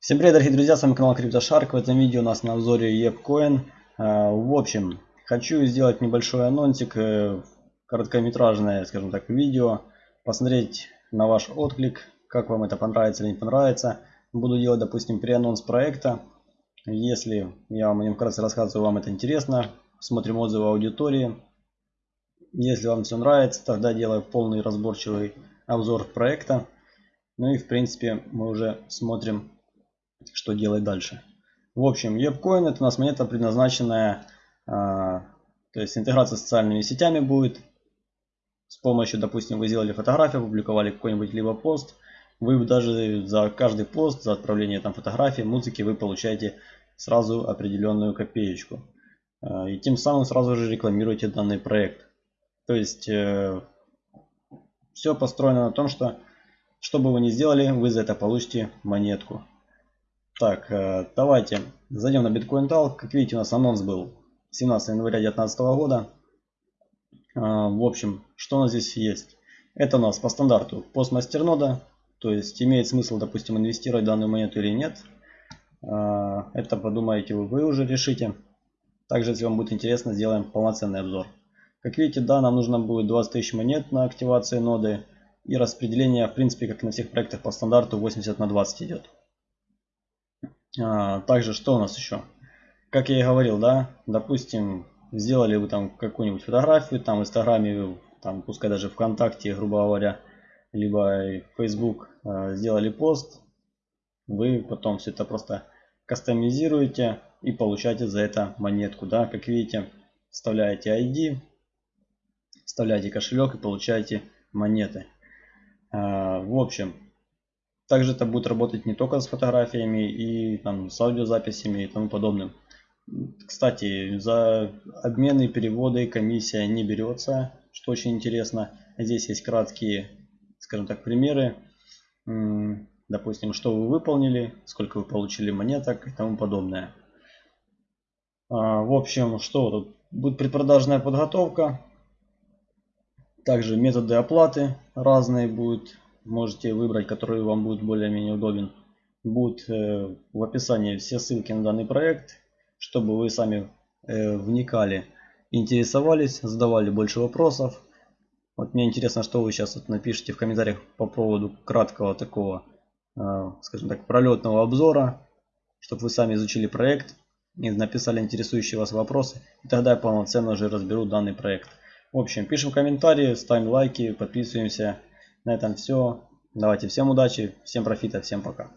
Всем привет, дорогие друзья, с вами канал CryptoShark. В этом видео у нас на обзоре EPCoin. А, в общем, хочу сделать небольшой анонсик, э, короткометражное, скажем так, видео. Посмотреть на ваш отклик, как вам это понравится или не понравится. Буду делать, допустим, преанонс проекта. Если я вам о нем вкратце рассказываю, вам это интересно. Смотрим отзывы аудитории. Если вам все нравится, тогда делаю полный разборчивый обзор проекта. Ну и в принципе мы уже смотрим что делать дальше. В общем, WebCoin это у нас монета предназначенная, а, то есть интеграция с социальными сетями будет. С помощью, допустим, вы сделали фотографию, опубликовали какой-нибудь либо пост. Вы даже за каждый пост, за отправление там фотографии, музыки, вы получаете сразу определенную копеечку. А, и тем самым сразу же рекламируете данный проект. То есть э, все построено на том, что что бы вы ни сделали, вы за это получите монетку. Так, э, давайте зайдем на Bitcoin Tal. Как видите, у нас анонс был 17 января 2019 года. А, в общем, что у нас здесь есть? Это у нас по стандарту постмастернода. То есть имеет смысл, допустим, инвестировать в данную монету или нет. А, это подумаете вы, вы уже решите. Также, если вам будет интересно, сделаем полноценный обзор. Как видите, да, нам нужно будет 20 тысяч монет на активации ноды. И распределение, в принципе, как на всех проектах по стандарту, 80 на 20 идет. А, также что у нас еще? Как я и говорил, да, допустим, сделали вы там какую-нибудь фотографию, там в Инстаграме, там пускай даже ВКонтакте, грубо говоря, либо Facebook э, сделали пост, вы потом все это просто кастомизируете и получаете за это монетку, да, как видите, вставляете ID, вставляете кошелек и получаете монеты. Э, в общем, также это будет работать не только с фотографиями и там, с аудиозаписями и тому подобным. Кстати, за обмены, переводы комиссия не берется, что очень интересно. Здесь есть краткие, скажем так, примеры. Допустим, что вы выполнили, сколько вы получили монеток и тому подобное. А, в общем, что тут? Будет предпродажная подготовка. Также методы оплаты разные будут можете выбрать, который вам будет более-менее удобен. Будут э, в описании все ссылки на данный проект, чтобы вы сами э, вникали, интересовались, задавали больше вопросов. Вот мне интересно, что вы сейчас вот напишите в комментариях по поводу краткого такого, э, скажем так, пролетного обзора, чтобы вы сами изучили проект и написали интересующие вас вопросы. И тогда я полноценно уже разберу данный проект. В общем, пишем комментарии, ставим лайки, подписываемся. На этом все. Давайте всем удачи, всем профита, всем пока.